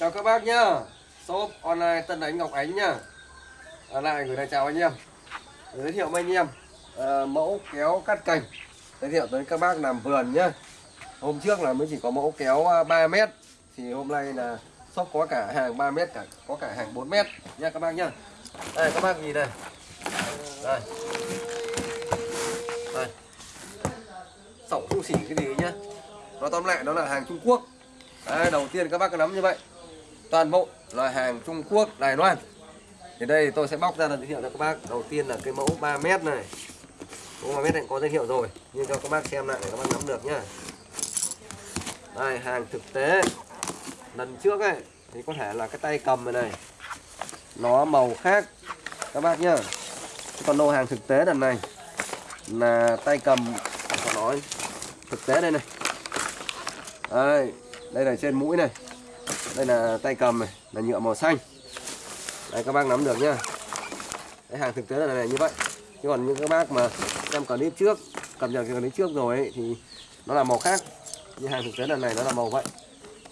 Chào các bác nhá. Shop online Tân ánh Ngọc Ánh nhá. À, Lại gửi lời chào anh em. Giới thiệu với anh em. À, Mẫu kéo cắt cành. Giới thiệu tới các bác làm vườn nhá. Hôm trước là mới chỉ có mẫu kéo à, 3 mét. Thì hôm nay là shop có cả hàng 3 mét cả Có cả hàng 4 mét. Nha các bác nhá. Đây các bác nhìn này Đây. Đây. Sổng không xỉ cái gì nhá. Nó tóm lại đó là hàng Trung Quốc. Đấy, đầu tiên các bác cứ nắm như vậy toàn bộ loại hàng Trung Quốc, Đài Loan. Thì đây tôi sẽ bóc ra là giới thiệu cho các bác. Đầu tiên là cái mẫu 3 mét này. Mẫu 3 mét này có giới thiệu rồi, nhưng cho các bác xem lại để các bác nắm được nhá. Đây, hàng thực tế. Lần trước ấy, thì có thể là cái tay cầm này này, nó màu khác. Các bác nhá. Còn đồ hàng thực tế lần này là tay cầm có nói, thực tế đây này. Đây đây là trên mũi này đây là tay cầm này là nhựa màu xanh. Đây các bác nắm được nhá. Cái hàng thực tế là này như vậy. Chứ còn những các bác mà xem clip trước cầm nhận clip trước rồi ấy, thì nó là màu khác. Như hàng thực tế lần này nó là màu vậy.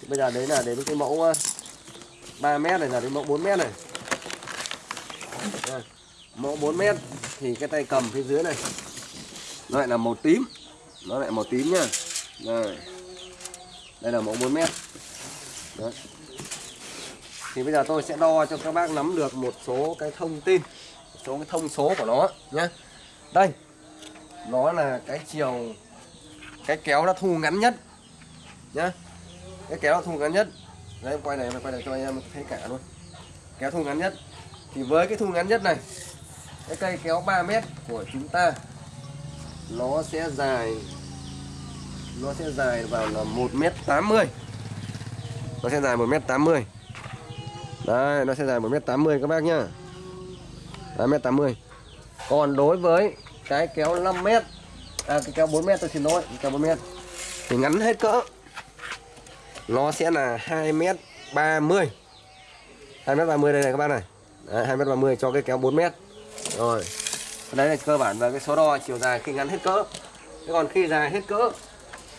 Thì bây giờ đấy là đến cái mẫu ờ, 3 mét này là đến mẫu 4 mét này. Mẫu 4 mét thì cái tay cầm phía dưới này nó lại là màu tím. Nó lại màu tím nhá. Đây đây là mẫu 4 mét. Đấy thì bây giờ tôi sẽ đo cho các bác nắm được một số cái thông tin, một số cái thông số của nó nhé đây, nó là cái chiều, cái kéo đã thu ngắn nhất nhá. Cái kéo thu ngắn nhất. Đấy em quay này em quay này cho anh em thấy cả luôn. Kéo thu ngắn nhất. Thì với cái thu ngắn nhất này, cái cây kéo 3 mét của chúng ta, nó sẽ dài, nó sẽ dài vào là 1m80 nó sẽ dài 1m80 đây nó sẽ dài 1m80 các bác nhá. 1m80. còn đối với cái kéo 5m à cái kéo 4m tôi xin lỗi cái kéo 4m thì ngắn hết cỡ. Nó sẽ là 2m30 2m30 đây này các bác này. Đấy, 2m30 cho cái kéo 4m rồi. Đấy là cơ bản và cái số đo chiều dài khi ngắn hết cỡ. Thế còn khi dài hết cỡ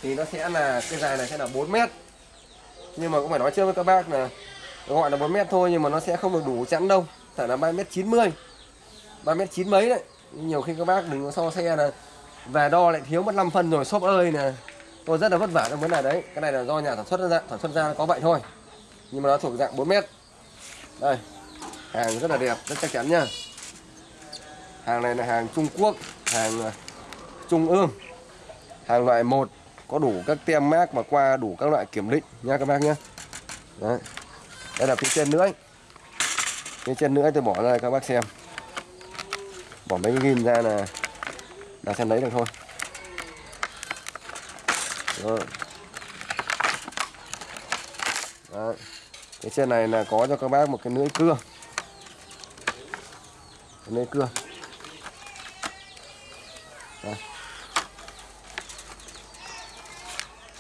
thì nó sẽ là cái dài này sẽ là 4 mét. Nhưng mà cũng phải nói trước với các bác là gọi là 4 mét thôi nhưng mà nó sẽ không được đủ chắn đâu. Phải là 3 mét 90 3 mét 9 mấy đấy. Nhiều khi các bác đừng có so xe là về đo lại thiếu mất 5 phân rồi shop ơi nè. Tôi rất là vất vả trong vấn đề đấy. Cái này là do nhà sản xuất ra sản xuất ra có vậy thôi. Nhưng mà nó thuộc dạng 4 mét. Đây. Hàng rất là đẹp rất chắc chắn nha, hàng này là hàng Trung Quốc hàng à, Trung ương. Hàng loại 1 có đủ các tem mác và qua đủ các loại kiểm định nha các bác nhé Đấy đây là phía trên nữa phía trên nữa tôi bỏ ra các bác xem. Bỏ mấy cái ghim ra là là xem lấy được thôi. Rồi Đấy. cái trên này là có cho các bác một cái lưỡi cưa. Cái lưỡi cưa. Đây.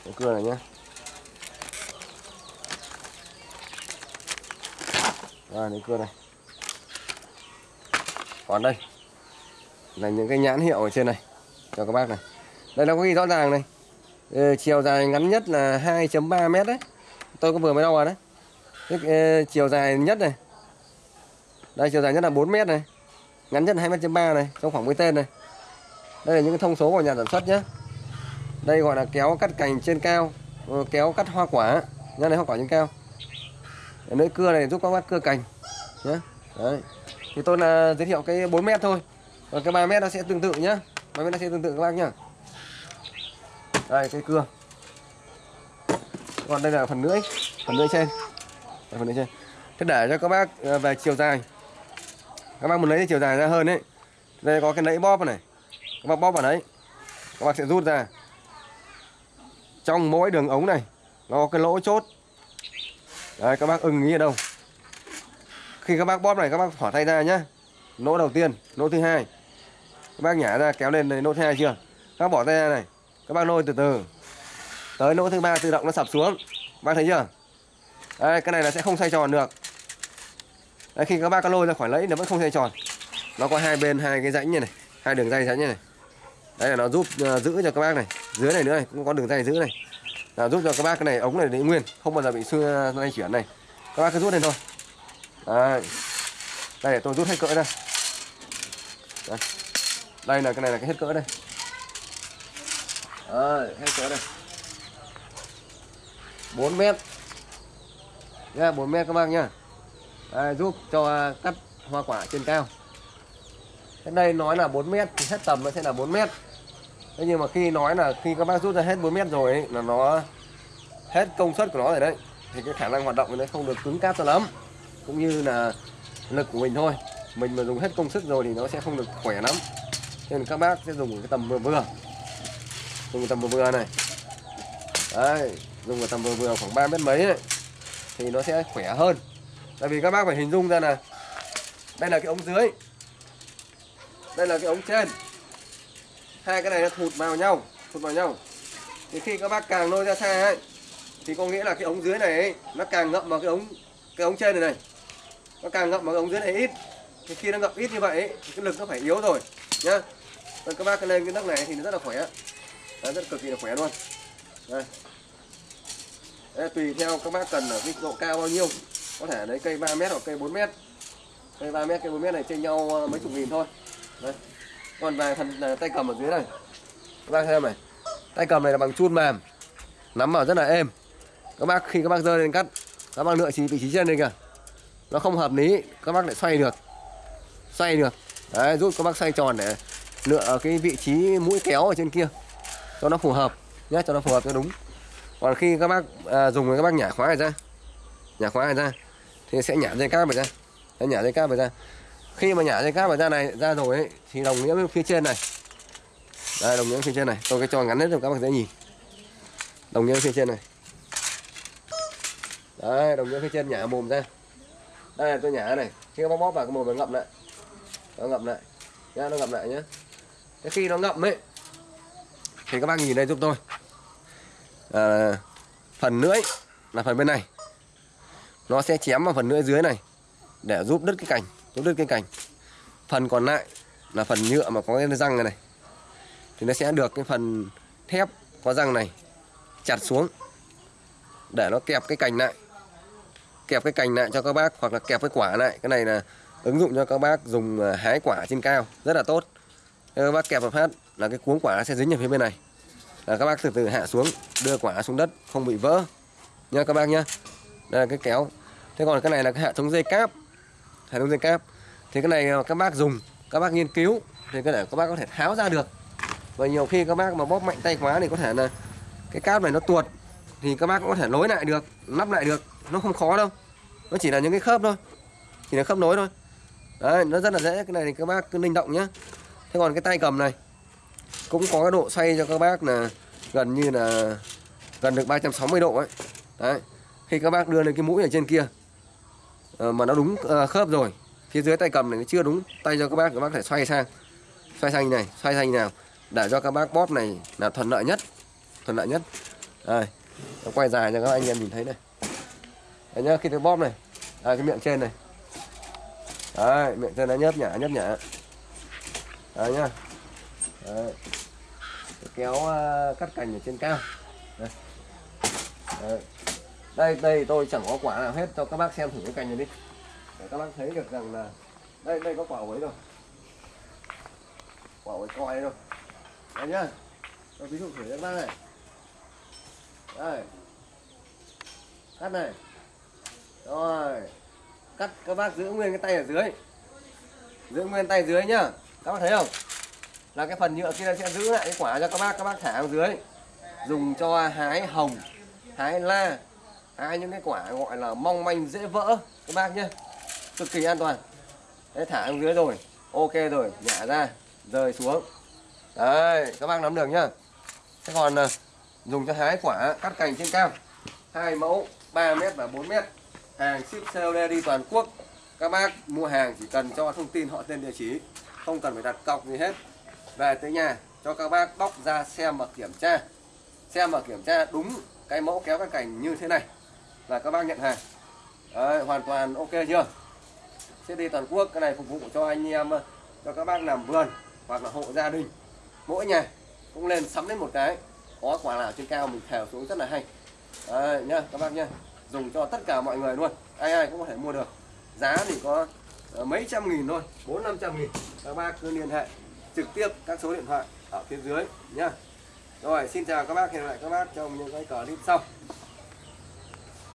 cái cưa này nhé à cái cưa này. Còn đây. Là những cái nhãn hiệu ở trên này. Cho các bác này. Đây nó có ghi rõ ràng này. Ừ, chiều dài ngắn nhất là 2.3 mét đấy. Tôi có vừa mới đo rồi đấy. Cái, uh, chiều dài nhất này. Đây chiều dài nhất là 4 mét này. Ngắn nhất là 2 mét 3 này trong khoảng với tên này. Đây là những cái thông số của nhà sản xuất nhé đây gọi là kéo cắt cành trên cao ờ, kéo cắt hoa quả. Nhà này hoa quả trên cao lưỡi cưa này giúp các bác cưa cành. Nhé đấy. Thì tôi là giới thiệu cái 4 mét thôi. Còn cái 3 mét nó sẽ tương tự nhá. 3 mét nó sẽ tương tự các bác nhá. Đây cây cưa. Còn đây là phần lưỡi phần lưỡi trên. Đây, phần lưỡi trên. Thế để cho các bác ờ, về chiều dài. Các bác muốn lấy chiều dài ra hơn đấy đây có cái nẫy bóp này. Các bác bóp vào đấy. Các bác sẽ rút ra. Trong mỗi đường ống này nó có cái lỗ chốt đấy các bác ưng ý ở đâu? Khi các bác bóp này các bác thỏ tay ra nhá. Nỗ đầu tiên nỗ thứ hai. Các bác nhả ra kéo lên đây nỗ thứ hai chưa? Các bác bỏ tay ra này. Các bác lôi từ từ. Tới nỗ thứ ba tự động nó sập xuống. Các bác thấy chưa? Đây cái này là sẽ không xoay tròn được. Đấy, khi các bác có lôi ra khỏi lẫy nó vẫn không xoay tròn. Nó có hai bên hai cái rãnh như này hai đường dây rãnh như này. Đây là nó giúp uh, giữ cho các bác này. Dưới này nữa này cũng có đường dây giữ này là giúp cho các bác cái này ống này để nguyên không bao giờ bị xưa lay chuyển này. Các bác cứ rút lên thôi. Đây đây để tôi rút hết cỡ ra đây, đây là cái này là cái hết cỡ đây. Đây, hết cỡ đây. 4 mét. Nha 4 mét các bác nha. Đây, giúp cho cắt hoa quả trên cao. Cái đây nói là 4 mét thì hết tầm nó sẽ là 4 mét thế nhưng mà khi nói là khi các bác rút ra hết 4 mét rồi ấy, là nó hết công suất của nó rồi đấy thì cái khả năng hoạt động của nó không được cứng cáp cho lắm. Cũng như là lực của mình thôi. Mình mà dùng hết công sức rồi thì nó sẽ không được khỏe lắm. Nên các bác sẽ dùng cái tầm vừa vừa. Dùng cái tầm vừa vừa này. Đấy dùng cái tầm vừa vừa khoảng 3 mét mấy ấy, thì nó sẽ khỏe hơn. Tại vì các bác phải hình dung ra là đây là cái ống dưới. Đây là cái ống trên hai cái này nó thụt vào nhau thụt vào nhau. Thì khi các bác càng lôi ra xa ấy thì có nghĩa là cái ống dưới này ấy, nó càng ngậm vào cái ống cái ống trên này này. Nó càng ngậm vào cái ống dưới này ít. Thì khi nó ngậm ít như vậy ấy, thì cái lực nó phải yếu rồi nhá. Rồi các bác lên cái nấc này thì nó rất là khỏe. Đấy, rất cực kỳ là khỏe luôn. Đây. Đấy, tùy theo các bác cần ở cái độ cao bao nhiêu. Có thể lấy cây 3 mét hoặc cây 4 mét. Cây 3 mét cây 4 mét này trên nhau ờ, mấy chục nghìn thôi. Đấy còn về phần tay cầm ở dưới này. Các bác xem này. Tay cầm này là bằng chun mềm. Nắm vào rất là êm. Các bác khi các bác rơi lên cắt các bác lựa chỉ vị trí trên đây kìa. Nó không hợp lý các bác lại xoay được. Xoay được. Đấy giúp các bác xoay tròn để lựa cái vị trí mũi kéo ở trên kia. Cho nó phù hợp nhé cho nó phù hợp cho đúng. Còn khi các bác à, dùng các bác nhả khóa này ra nhả khóa này ra thì sẽ nhả dây cáp vào ra. Nhả dây cáp vào ra khi mà nhả dây cáp vào ra này ra rồi ấy, thì đồng nghĩa với phía trên này. Đây đồng nghĩa phía trên này. Tôi cái cho ngắn hết cho các bạn dễ nhìn. Đồng nghĩa phía trên này. Đấy đồng nghĩa phía trên nhả mồm ra. Đây là tôi nhả này. Khi nó bác bóp vào cái mồm nó ngậm lại. Nó ngậm lại. Nhá nó ngậm lại nhá. Cái khi nó ngậm ấy thì các bác nhìn đây giúp tôi. À, phần lưỡi là phần bên này. Nó sẽ chém vào phần lưỡi dưới này để giúp đứt cái cành nó đứt cái cành. Phần còn lại là phần nhựa mà có cái răng này, này. Thì nó sẽ được cái phần thép có răng này chặt xuống để nó kẹp cái cành lại. Kẹp cái cành lại cho các bác hoặc là kẹp cái quả lại. Cái này là ứng dụng cho các bác dùng à, hái quả trên cao rất là tốt. Các bác kẹp một phát là cái cuống quả sẽ dính ở phía bên này. Là các bác từ từ hạ xuống đưa quả xuống đất không bị vỡ. Nha các bác nhá. Đây là cái kéo. Thế còn cái này là cái hệ thống dây cáp hệ thống dây cáp thì cái này các bác dùng, các bác nghiên cứu, thì có thể các bác có thể tháo ra được. Và nhiều khi các bác mà bóp mạnh tay quá thì có thể là cái cáp này nó tuột, thì các bác cũng có thể nối lại được lắp lại được. Nó không khó đâu. Nó chỉ là những cái khớp thôi. Chỉ là khớp nối thôi. Đấy, nó rất là dễ. Cái này thì các bác cứ linh động nhé. Thế còn cái tay cầm này, cũng có cái độ xoay cho các bác là gần như là, gần được 360 độ ấy. Đấy, khi các bác đưa lên cái mũi ở trên kia Ờ, mà nó đúng ờ, khớp rồi. Phía dưới tay cầm này nó chưa đúng. Tay cho các bác các bác phải xoay sang. Xoay sang như này xoay sang như nào. Để cho các bác bóp này là thuận lợi nhất. Thuận lợi nhất. Đây. Nó quay dài cho các anh em nhìn thấy này. Đấy nhá khi tôi bóp này. À, cái miệng trên này. Đấy miệng trên nó nhấp nhả nhấp nhả. Đấy nhá. Đấy. kéo uh, cắt cành ở trên cao. Đây. Đấy đây đây tôi chẳng có quả nào hết, cho các bác xem thử cái cành này đi. Để các bác thấy được rằng là đây đây có quả ấy rồi. Quả ấy coi rồi đây nhá. Tôi ví dụ thử cho các bác này. Đây. Cắt này. Rồi. Cắt các bác giữ nguyên cái tay ở dưới. Giữ nguyên tay dưới nhá. Các bác thấy không? Là cái phần nhựa kia sẽ giữ lại cái quả cho các bác các bác thả ở dưới. Dùng cho hái hồng, hái la ai, những cái quả gọi là mong manh, dễ vỡ, các bác nhé. Cực kỳ an toàn. Đấy thả xuống dưới rồi. Ok rồi, nhả ra rời xuống. Đấy, các bác nắm được nhá. Thế còn à, dùng cho hái quả cắt cành trên cao. Hai mẫu 3 mét và 4 mét. Hàng ship COD đi toàn quốc. Các bác mua hàng chỉ cần cho thông tin họ tên địa chỉ. Không cần phải đặt cọc gì hết. Về tới nhà, cho các bác bóc ra xem và kiểm tra. Xem và kiểm tra đúng cái mẫu kéo các cành như thế này là các bác nhận hàng. Đấy, hoàn toàn ok chưa? Sẽ đi toàn quốc cái này phục vụ cho anh em ờ, cho các bác làm vườn hoặc là hộ gia đình. Mỗi nhà cũng lên sắm đến một cái. Có quả nào trên cao mình thèo xuống rất là hay. Đấy, nhá các bác nhá. Dùng cho tất cả mọi người luôn. Ai ai cũng có thể mua được. Giá thì có ờ, mấy trăm nghìn thôi. Bốn năm trăm nghìn. Các bác cứ liên hệ trực tiếp các số điện thoại ở phía dưới nhá. Rồi xin chào các bác. Hẹn gặp lại các bác trong những cái clip sau.